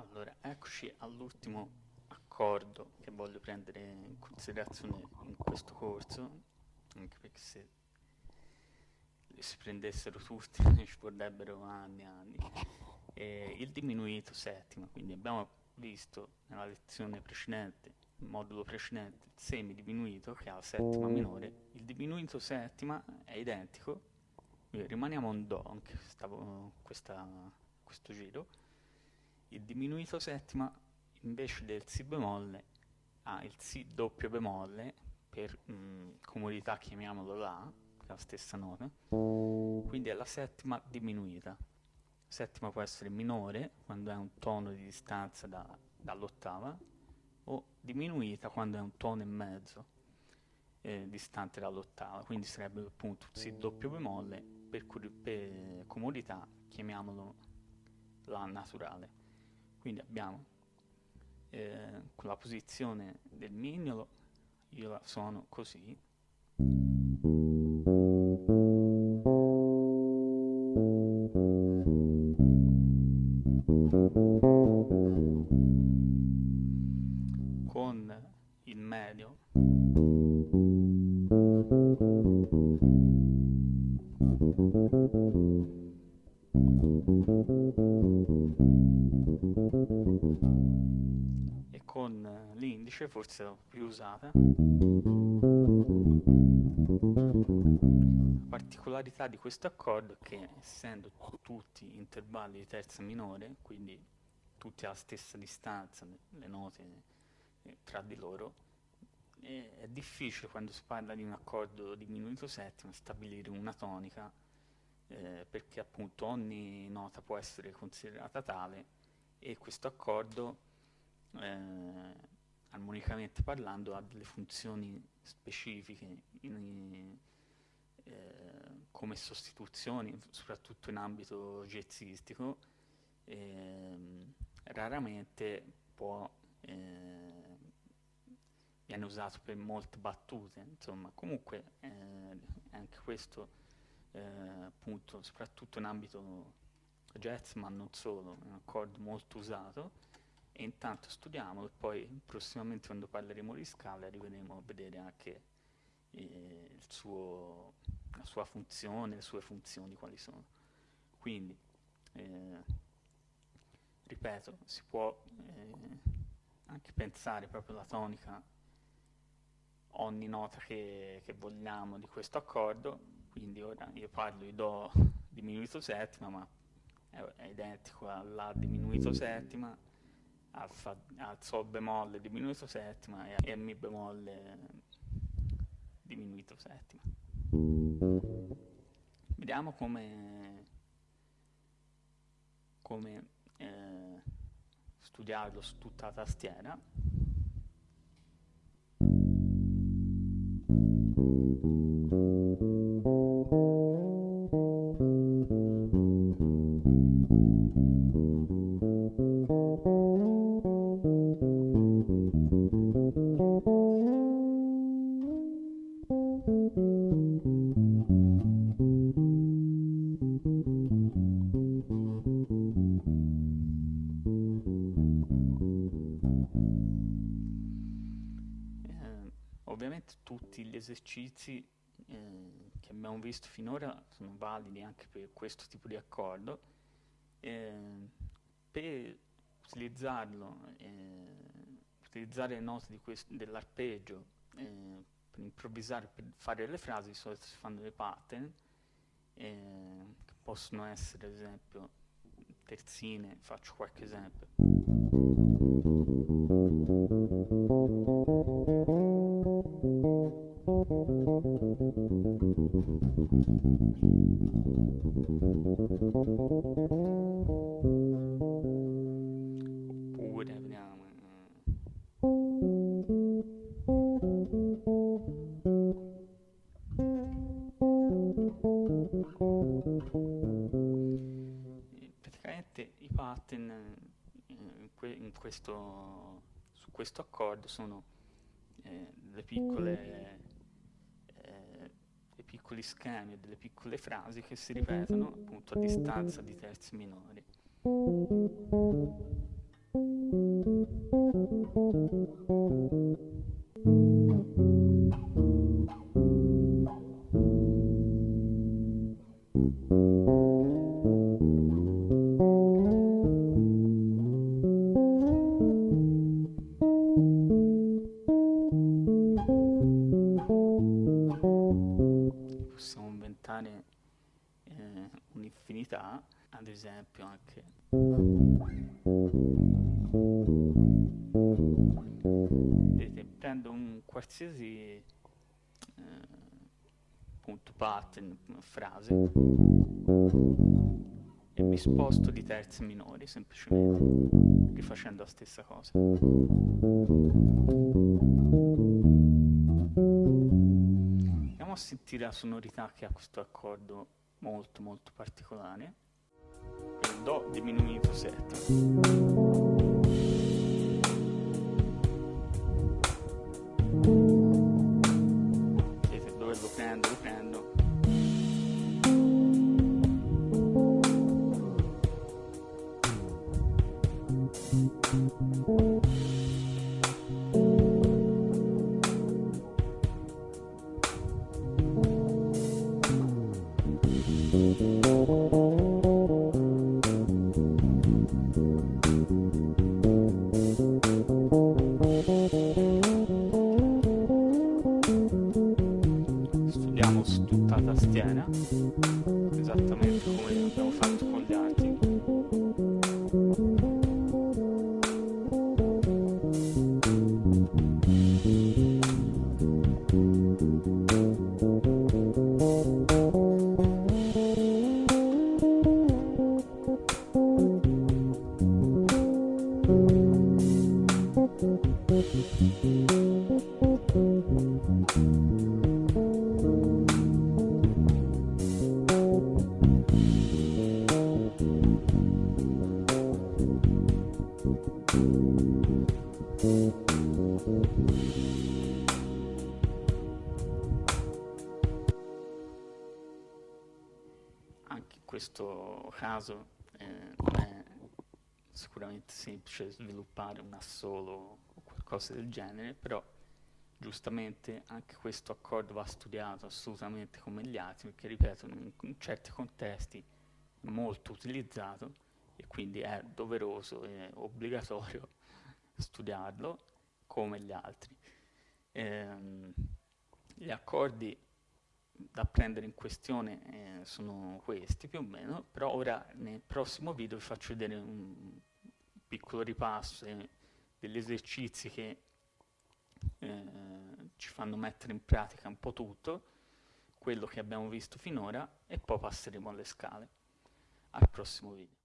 Allora, eccoci all'ultimo accordo che voglio prendere in considerazione in questo corso, anche perché se si prendessero tutti ci vorrebbero anni e anni. E il diminuito settima, quindi abbiamo visto nella lezione precedente, il modulo precedente, il semidiminuito che ha la settima minore, il diminuito settima è identico, rimaniamo in Do anche stavo, questa, questo giro, il diminuito settima invece del Si bemolle ha il Si doppio bemolle, per mh, comodità chiamiamolo La, la stessa nota, quindi è la settima diminuita. Settima può essere minore quando è un tono di distanza da, dall'ottava o diminuita quando è un tono e mezzo eh, distante dall'ottava, quindi sarebbe appunto un Si doppio bemolle, per, per comodità chiamiamolo La naturale. Quindi abbiamo eh, la posizione del mignolo, io la suono così. Con il medio con l'indice forse la più usata. La particolarità di questo accordo è che essendo tutti intervalli di terza minore quindi tutti alla stessa distanza le note eh, tra di loro è difficile quando si parla di un accordo diminuito settimo stabilire una tonica eh, perché appunto ogni nota può essere considerata tale e questo accordo eh, armonicamente parlando ha delle funzioni specifiche in, eh, come sostituzioni soprattutto in ambito jazzistico ehm, raramente può eh, viene usato per molte battute insomma. Comunque eh, anche questo eh, appunto soprattutto in ambito jazz ma non solo, è un accordo molto usato e intanto studiamolo e poi prossimamente quando parleremo di scala arriveremo a vedere anche eh, suo, la sua funzione, le sue funzioni quali sono. Quindi, eh, ripeto, si può eh, anche pensare proprio la tonica ogni nota che, che vogliamo di questo accordo quindi ora io parlo di Do diminuito settima, ma è, è identico alla diminuito settima, al, fa, al Sol bemolle diminuito settima e a Mi bemolle diminuito settima. Vediamo come, come eh, studiarlo su tutta la tastiera. Esercizi eh, che abbiamo visto finora sono validi anche per questo tipo di accordo. Eh, per utilizzarlo, eh, utilizzare le note dell'arpeggio eh, improvvisare, per fare le frasi, di solito si fanno dei pattern, eh, che possono essere ad esempio terzine, faccio qualche esempio. Oppure pattern in questo, su questo accordo sono eh, delle piccole piccoli schemi delle piccole frasi che si ripetono appunto a distanza di terzi minori. Possiamo inventare eh, un'infinità, ad esempio anche vedete, prendo un qualsiasi eh, punto pattern, frase e mi sposto di terze minori semplicemente rifacendo la stessa cosa andiamo a sentire la sonorità che ha questo accordo molto molto particolare. Il Do diminuito settima vedete dove lo prendo, lo prendo esattamente come abbiamo fatto caso eh, non è sicuramente semplice sviluppare un assolo o qualcosa del genere, però giustamente anche questo accordo va studiato assolutamente come gli altri, perché ripeto, in, in certi contesti è molto utilizzato e quindi è doveroso e obbligatorio studiarlo come gli altri. Ehm, gli accordi da prendere in questione eh, sono questi più o meno, però ora nel prossimo video vi faccio vedere un piccolo ripasso eh, degli esercizi che eh, ci fanno mettere in pratica un po' tutto, quello che abbiamo visto finora e poi passeremo alle scale. Al prossimo video.